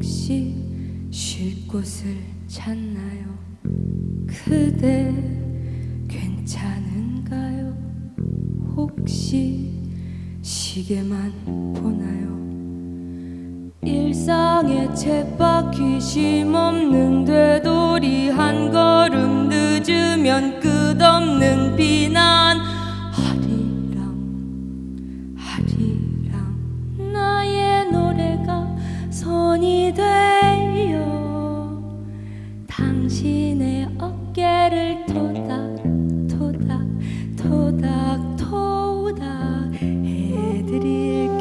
혹시 쉴 곳을 찾나요? 그대 괜찮은가요? 혹시 시계만 보나요? 일상의 쳇바퀴 쉼없는 되돌이 한 걸음 늦으면 끝없는 비 토닥 토닥 해드릴게요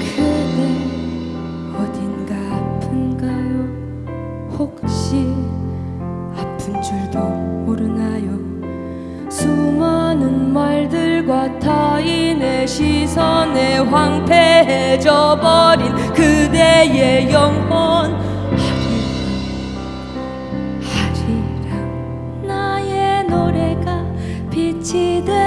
그대 어딘가 아픈가요? 혹시 많은 말들과 타인의 시선에 황폐해져 버린 그대의 영혼. 하리랑 하리랑 나의 노래가 빛이 되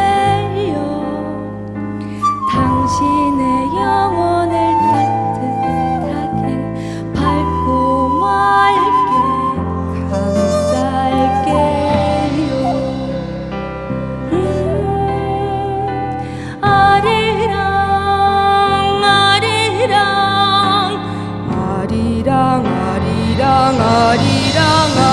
항아리랑